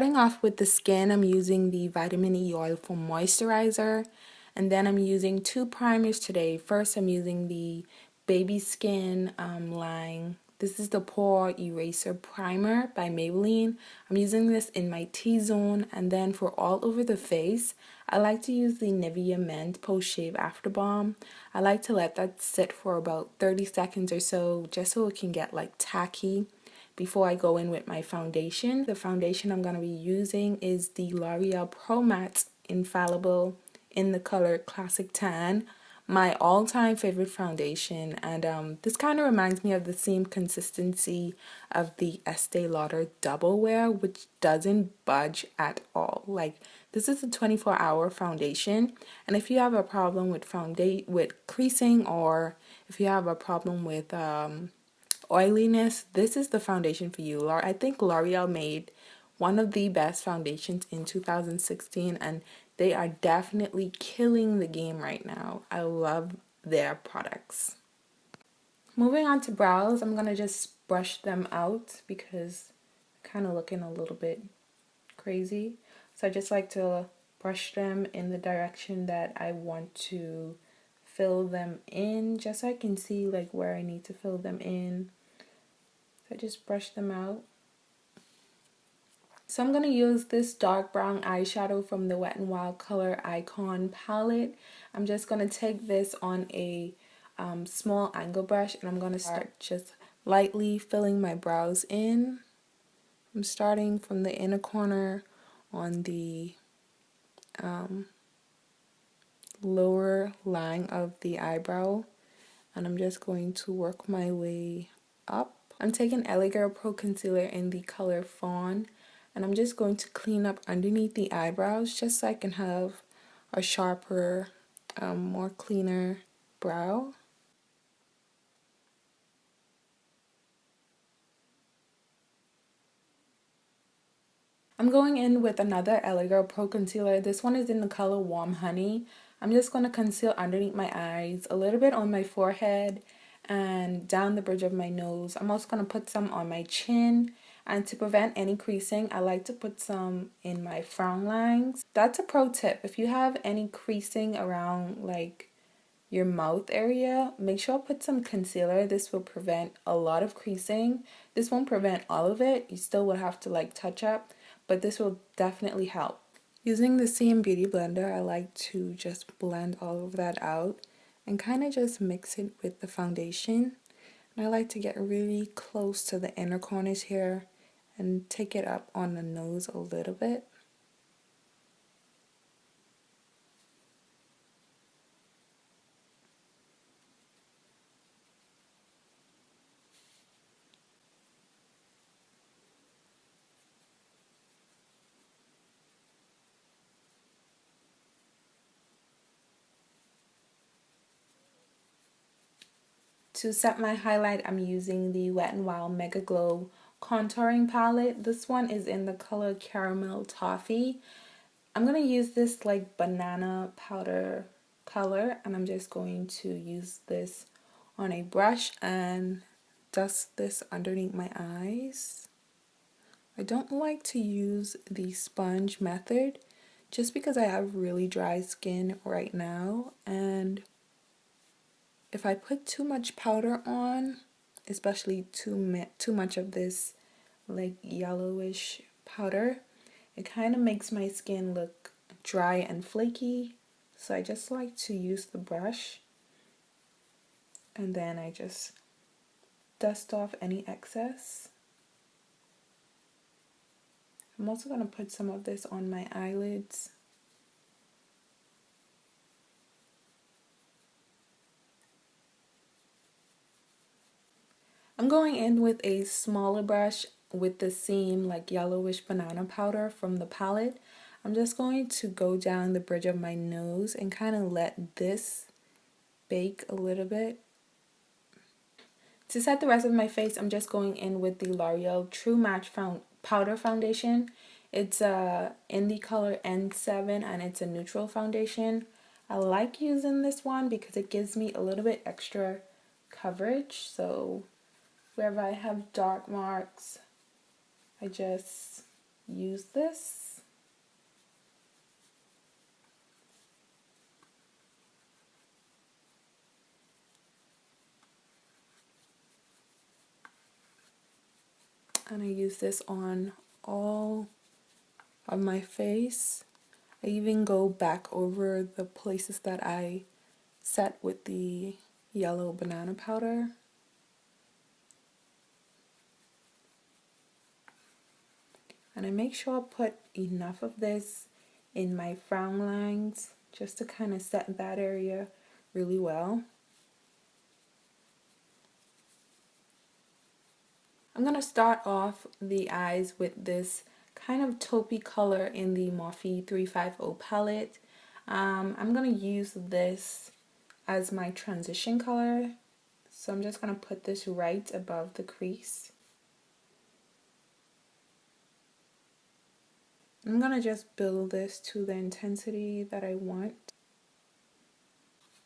starting off with the skin, I'm using the Vitamin E Oil for Moisturizer. And then I'm using two primers today. First, I'm using the Baby Skin um, line this is the Pore Eraser Primer by Maybelline. I'm using this in my T-zone and then for all over the face, I like to use the Nivea Mint Post Shave After Balm. I like to let that sit for about 30 seconds or so just so it can get like tacky before I go in with my foundation. The foundation I'm going to be using is the L'Oreal Pro Matte Infallible in the color Classic Tan my all-time favorite foundation and um, this kind of reminds me of the same consistency of the Estee Lauder Double Wear which doesn't budge at all like this is a 24 hour foundation and if you have a problem with with creasing or if you have a problem with um, oiliness this is the foundation for you I think L'Oreal made one of the best foundations in 2016 and they are definitely killing the game right now. I love their products. Moving on to brows, I'm going to just brush them out because kind of looking a little bit crazy. So I just like to brush them in the direction that I want to fill them in just so I can see like where I need to fill them in. I just brush them out. So I'm going to use this dark brown eyeshadow from the Wet n Wild Color Icon palette. I'm just going to take this on a um, small angle brush and I'm going to start just lightly filling my brows in. I'm starting from the inner corner on the um, lower line of the eyebrow and I'm just going to work my way up. I'm taking LA Girl Pro Concealer in the color Fawn and I'm just going to clean up underneath the eyebrows just so I can have a sharper, um, more cleaner brow. I'm going in with another LA Girl Pro Concealer. This one is in the color Warm Honey. I'm just going to conceal underneath my eyes, a little bit on my forehead, and down the bridge of my nose. I'm also going to put some on my chin and to prevent any creasing, I like to put some in my frown lines. That's a pro tip. If you have any creasing around like your mouth area, make sure put some concealer. This will prevent a lot of creasing. This won't prevent all of it. You still will have to like touch up, but this will definitely help. Using the CM Beauty Blender, I like to just blend all of that out and kind of just mix it with the foundation. And I like to get really close to the inner corners here and take it up on the nose a little bit. To set my highlight, I'm using the Wet n Wild Mega Glow contouring palette. This one is in the color Caramel Toffee. I'm going to use this like banana powder color and I'm just going to use this on a brush and dust this underneath my eyes. I don't like to use the sponge method just because I have really dry skin right now and if I put too much powder on especially too, too much of this like yellowish powder, it kind of makes my skin look dry and flaky. So I just like to use the brush and then I just dust off any excess. I'm also going to put some of this on my eyelids. I'm going in with a smaller brush with the same like yellowish banana powder from the palette. I'm just going to go down the bridge of my nose and kind of let this bake a little bit. To set the rest of my face, I'm just going in with the L'Oreal True Match Found Powder Foundation. It's uh, in the color N7 and it's a neutral foundation. I like using this one because it gives me a little bit extra coverage. So wherever I have dark marks, I just use this. And I use this on all of my face. I even go back over the places that I set with the yellow banana powder. And I make sure I put enough of this in my frown lines just to kind of set that area really well. I'm going to start off the eyes with this kind of taupey color in the Morphe 350 palette. Um, I'm going to use this as my transition color. So I'm just going to put this right above the crease. I'm going to just build this to the intensity that I want.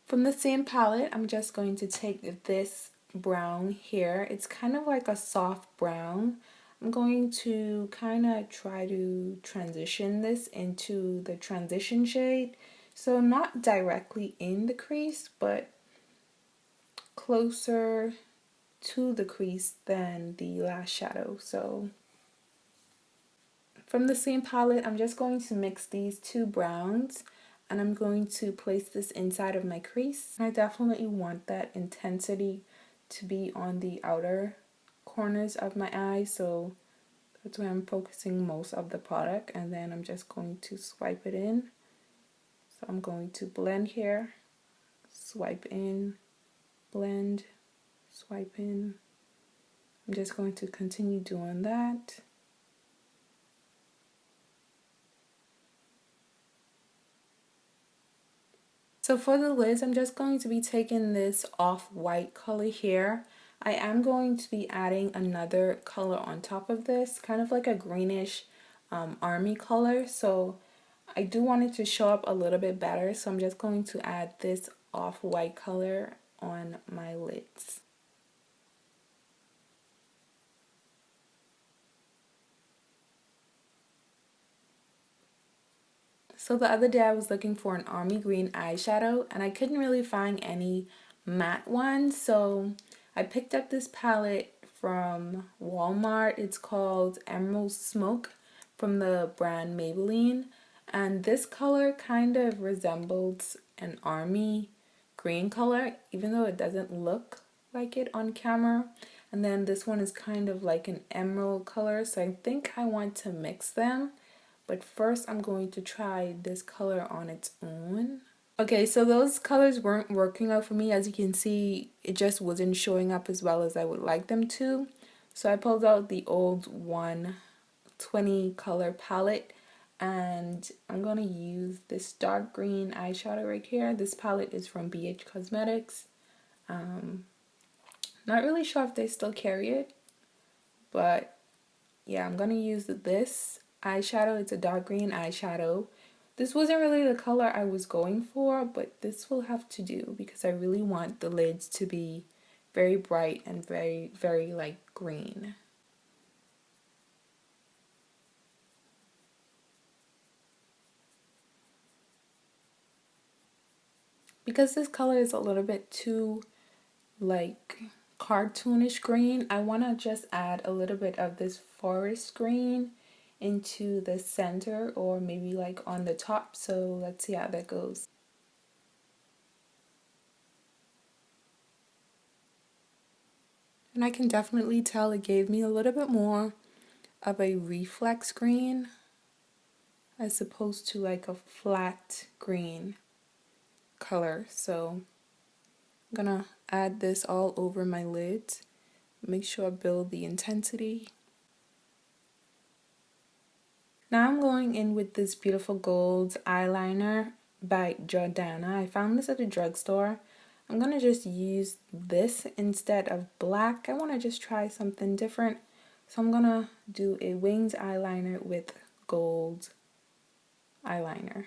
From the same palette, I'm just going to take this brown here. It's kind of like a soft brown. I'm going to kind of try to transition this into the transition shade. So not directly in the crease, but closer to the crease than the last shadow. So from the same palette, I'm just going to mix these two browns and I'm going to place this inside of my crease. I definitely want that intensity to be on the outer corners of my eye so that's where I'm focusing most of the product and then I'm just going to swipe it in. So I'm going to blend here swipe in blend swipe in. I'm just going to continue doing that So for the lids, I'm just going to be taking this off-white color here. I am going to be adding another color on top of this, kind of like a greenish um, army color. So I do want it to show up a little bit better. So I'm just going to add this off-white color on my lids. So the other day I was looking for an army green eyeshadow and I couldn't really find any matte ones. So I picked up this palette from Walmart. It's called Emerald Smoke from the brand Maybelline. And this color kind of resembles an army green color, even though it doesn't look like it on camera. And then this one is kind of like an emerald color. So I think I want to mix them but first I'm going to try this color on its own. Okay, so those colors weren't working out for me. As you can see, it just wasn't showing up as well as I would like them to. So I pulled out the old 120 color palette and I'm going to use this dark green eyeshadow right here. This palette is from BH Cosmetics. Um, not really sure if they still carry it, but yeah, I'm going to use this eyeshadow. It's a dark green eyeshadow. This wasn't really the color I was going for, but this will have to do because I really want the lids to be very bright and very, very like green. Because this color is a little bit too like cartoonish green, I want to just add a little bit of this forest green into the center or maybe like on the top. So let's see how that goes. And I can definitely tell it gave me a little bit more of a reflex green as opposed to like a flat green color. So I'm gonna add this all over my lid Make sure I build the intensity. Now I'm going in with this beautiful gold eyeliner by Jordana. I found this at a drugstore. I'm going to just use this instead of black. I want to just try something different. So I'm going to do a winged eyeliner with gold eyeliner.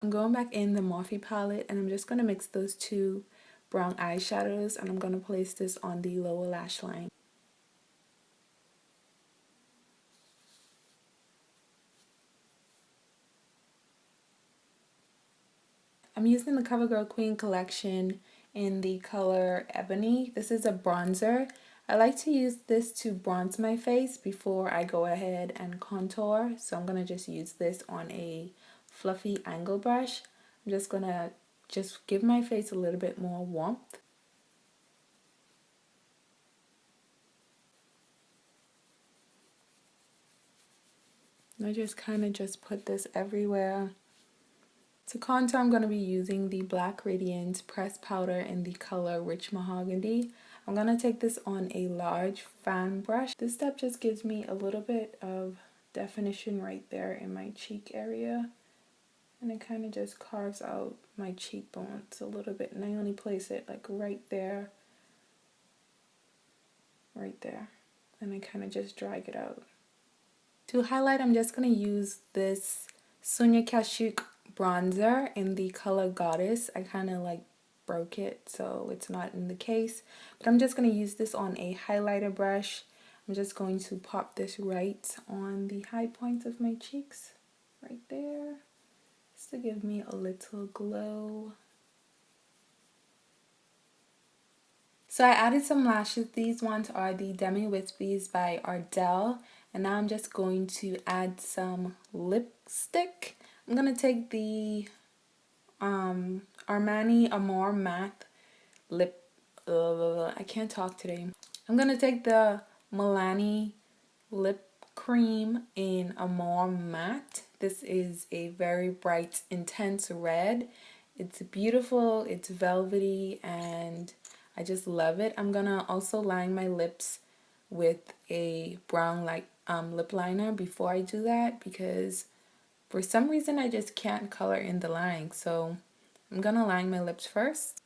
I'm going back in the Morphe palette and I'm just going to mix those two brown eyeshadows and I'm going to place this on the lower lash line. I'm using the CoverGirl Queen collection in the color Ebony. This is a bronzer. I like to use this to bronze my face before I go ahead and contour. So I'm going to just use this on a fluffy angle brush. I'm just going to just give my face a little bit more warmth. I just kind of just put this everywhere. To contour, I'm going to be using the Black Radiance Press Powder in the color Rich Mahogany. I'm going to take this on a large fan brush. This step just gives me a little bit of definition right there in my cheek area. And it kind of just carves out my cheekbones a little bit. And I only place it like right there. Right there. And I kind of just drag it out. To highlight, I'm just going to use this Sonia Kashuk bronzer in the color Goddess. I kind of like broke it so it's not in the case. But I'm just going to use this on a highlighter brush. I'm just going to pop this right on the high points of my cheeks right there just to give me a little glow. So I added some lashes. These ones are the Demi Wispies by Ardell and now I'm just going to add some lipstick I'm going to take the um, Armani Amore Matte Lip, uh, I can't talk today. I'm going to take the Milani Lip Cream in Amore Matte. This is a very bright, intense red. It's beautiful, it's velvety, and I just love it. I'm going to also line my lips with a brown like um, lip liner before I do that because for some reason, I just can't color in the line, so I'm gonna line my lips first.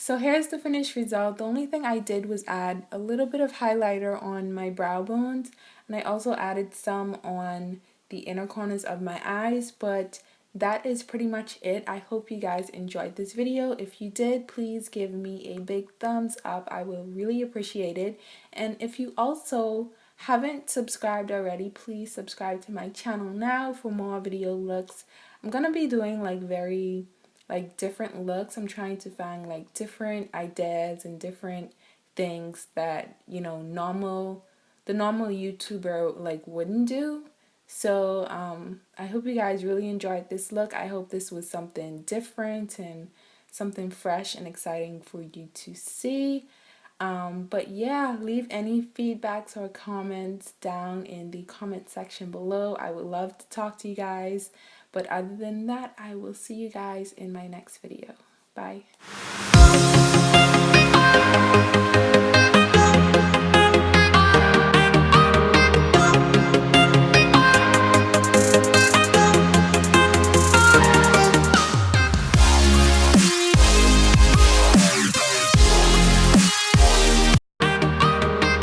So here's the finished result. The only thing I did was add a little bit of highlighter on my brow bones and I also added some on the inner corners of my eyes but that is pretty much it. I hope you guys enjoyed this video. If you did, please give me a big thumbs up. I will really appreciate it. And if you also haven't subscribed already, please subscribe to my channel now for more video looks. I'm going to be doing like very like different looks. I'm trying to find like different ideas and different things that, you know, normal the normal YouTuber like wouldn't do. So um, I hope you guys really enjoyed this look. I hope this was something different and something fresh and exciting for you to see. Um, but yeah, leave any feedbacks or comments down in the comment section below. I would love to talk to you guys. But other than that, I will see you guys in my next video. Bye.